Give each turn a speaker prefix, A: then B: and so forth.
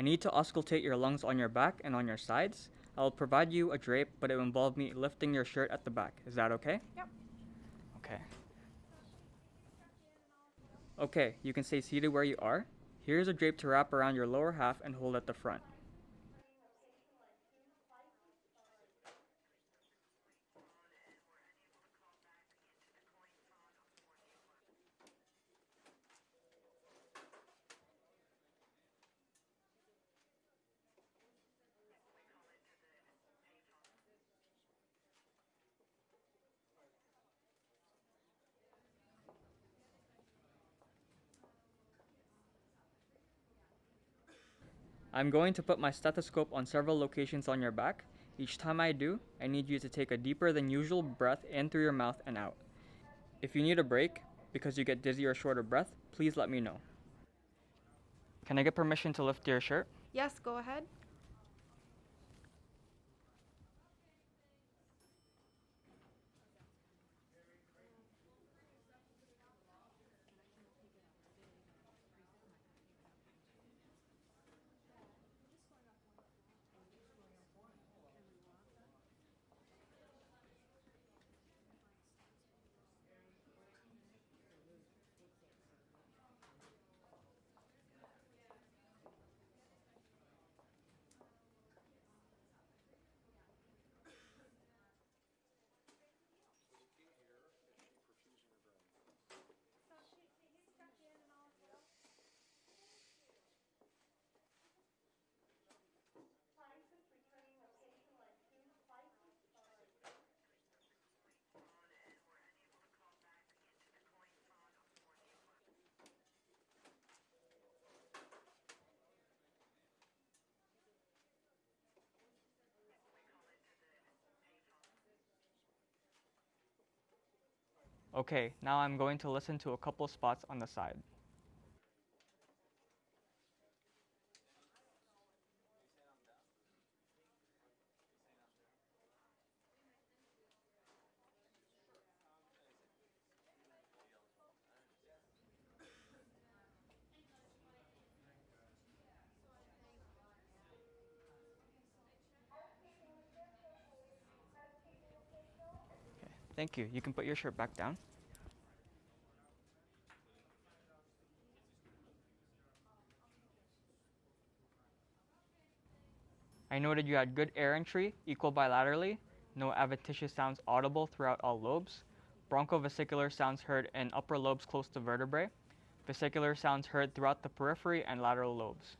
A: I need to auscultate your lungs on your back and on your sides. I will provide you a drape, but it will involve me lifting your shirt at the back. Is that okay?
B: Yep.
A: Okay. Okay, you can stay seated where you are. Here's a drape to wrap around your lower half and hold at the front. I'm going to put my stethoscope on several locations on your back. Each time I do, I need you to take a deeper than usual breath in through your mouth and out. If you need a break because you get dizzy or short of breath, please let me know. Can I get permission to lift your shirt?
B: Yes, go ahead.
A: Okay, now I'm going to listen to a couple spots on the side. Thank you. You can put your shirt back down. I noted you had good air entry, equal bilaterally, no adventitious sounds audible throughout all lobes, bronchovesicular sounds heard in upper lobes close to vertebrae, vesicular sounds heard throughout the periphery and lateral lobes.